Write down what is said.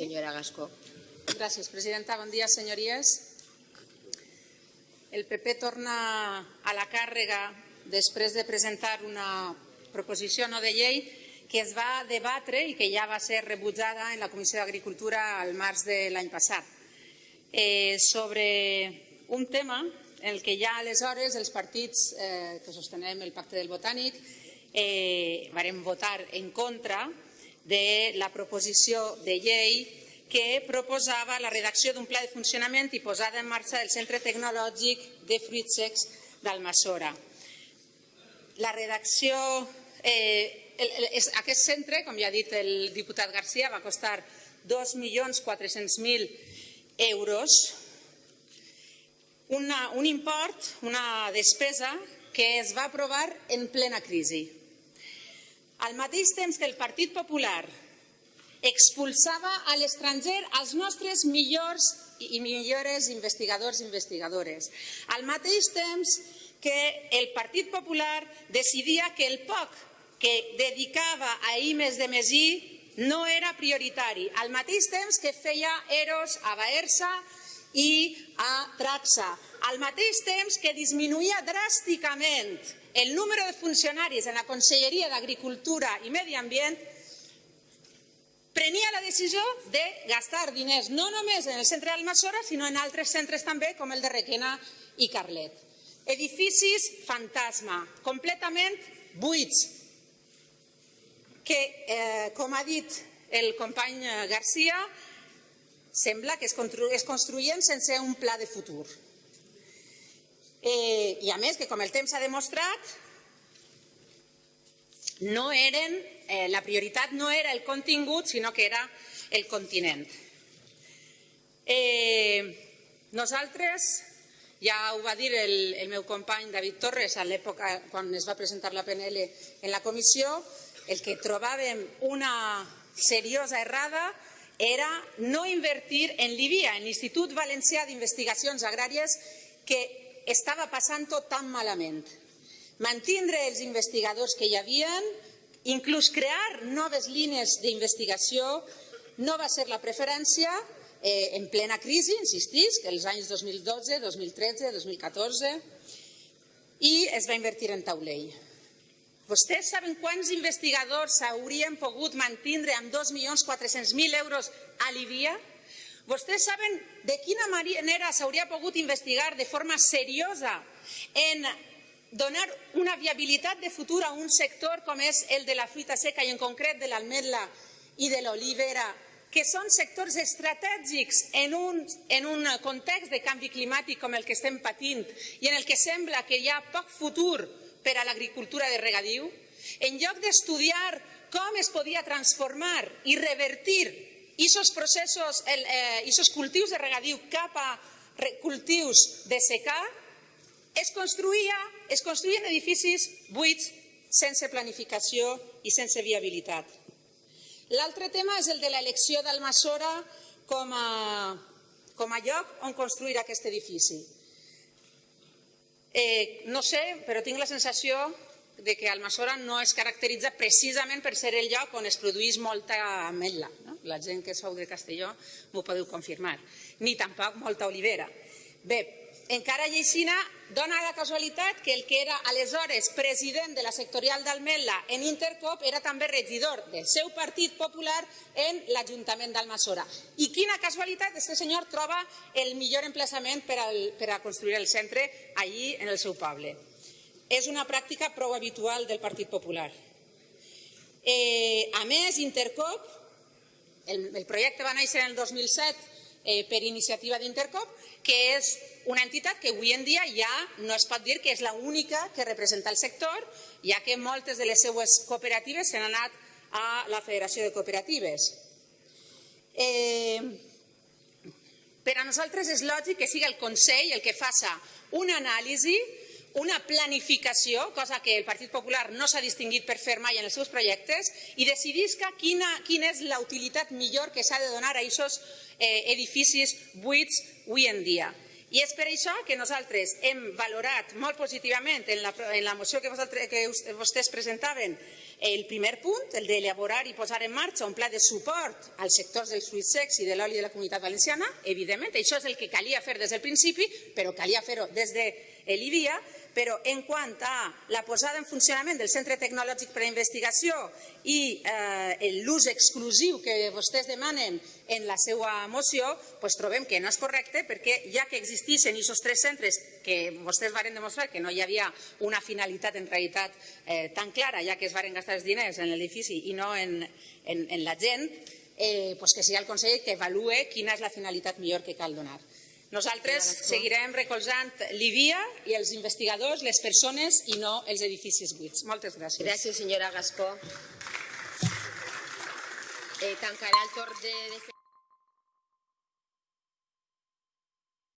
Senyora Gascó. Gràcies, presidenta. Bon dia, senyories. El PP torna a la càrrega després de presentar una proposició no de llei que es va debatre i que ja va ser rebutjada en la Comissió d'Agricultura al març de l'any passat. Eh, sobre un tema en el que ja aleshores els partits eh, que sostenem el pacte del botànic eh, varem votar en contra de la proposició de llei que proposava la redacció d'un pla de funcionament i posada en marxa del Centre Tecnològic de Fruits Secs d'Almassora. La redacció eh, aquest centre, com ja ha dit el diputat Garcia, va costar 2.400.000 euros, una, un import, una despesa que es va aprovar en plena crisi. Al mateix temps que el Partit Popular expulsava a l'estranger els nostres millors i millores investigadors i investigadores. Al mateix temps que el Partit Popular decidia que el poc que dedicava a IMES de Mesí no era prioritari, al mateix temps que feia EROS a Baersa i a Traxa, al mateix temps que disminuïa dràsticament el número de funcionaris en la Conselleria d'Agricultura i Medi Ambient, prenia la decisió de gastar diners no només en el centre d'Almassora, sinó en altres centres també, com el de Requena i Carlet. Edificis fantasma, completament buits, que, eh, com ha dit el company Garcia, sembla que es, es construïen sense un pla de futur. Eh, I a més, que com el temps ha demostrat, no eren, eh, la prioritat no era el contingut, sinó que era el continent. Eh, nosaltres, ja ho va dir el, el meu company David Torres a l'època quan es va presentar la PNL en la comissió, el que trobàvem una seriosa errada era no invertir en l'IBIA, en l'Institut Valencià d'Investigacions Agràries, que estava passant-ho tan malament. Mantindre els investigadors que hi havien, inclús crear noves línies d'investigació, no va ser la preferència eh, en plena crisi, insistís, que els anys 2012, 2013, 2014, i es va invertir en taulell. Vostès saben quants investigadors s'haurien pogut mantindre amb 2.400.000 euros a Líbia? Vostès saben de quina manera s'hauria pogut investigar de forma seriosa en donar una viabilitat de futur a un sector com és el de la fruita seca i en concret de l'almetla i de l'olivera, que són sectors estratègics en un, en un context de canvi climàtic com el que estem patint i en el que sembla que hi ha poc futur per a l'agricultura de regadiu, en lloc d'estudiar com es podia transformar i revertir aquests processos, aquests eh, cultius de regadiu cap a cultius de secà, es, construïa, es construïen edificis buits sense planificació i sense viabilitat. L'altre tema és el de l'elecció d'Almassora com a, com a lloc on construir aquest edifici. Eh, no sé, però tinc la sensació de que Almassora no es caracteritza precisament per ser el lloc on es produeix molta ametlla. No? La gent que sou de Castelló m'ho podeu confirmar. Ni tampoc molta olivera. Bé, encara lleixina dona la casualitat que el que era aleshores president de la sectorial d'Almela en Intercop era també regidor del seu partit popular en l'Ajuntament d'Almassora. I quina casualitat, aquest senyor troba el millor emplaçament per, al, per a construir el centre allí en el seu poble. És una pràctica prou habitual del Partit Popular. Eh, a més, Intercop, el, el projecte va néixer en el 2007 eh, per iniciativa d'Intercop, que és una entitat que avui en dia ja no es pot dir que és l'única que representa el sector, ja que moltes de les seues cooperatives s'han anat a la Federació de Cooperatives. Eh, per a nosaltres és lògic que sigui el Consell el que faça una anàlisi una planificació, cosa que el Partit Popular no s'ha distingut per fer mai en els seus projectes, i decidisca quina, quina és la utilitat millor que s'ha de donar a aquests eh, edificis buits avui en dia. I és per això que nosaltres hem valorat molt positivament en la, en la moció que, vosaltres, que vostès presentaven el primer punt, el d'elaborar i posar en marxa un pla de suport als sectors dels fruits secs i de l'oli de la comunitat valenciana. Evidentment, això és el que calia fer des del principi, però calia fer-ho des de l'IDIA, però en quant a la posada en funcionament del Centre Tecnològic per a Investigació i eh, l'ús exclusiu que vostès demanen en la seva moció, doncs trobem que no és correcte perquè ja que existeixen aquests tres centres que vostès varen demostrar que no hi havia una finalitat en realitat eh, tan clara, ja que es varen gastar els diners en l'edifici i no en, en, en la gent, eh, doncs que sigui el Consell que avalue quina és la finalitat millor que cal donar. Nosaltres seguirem recolzant l'IVIA i els investigadors, les persones i no els edificis buits. Moltes gràcies. Gràcies, senyora Gascó. Eh, tancarà el torn de...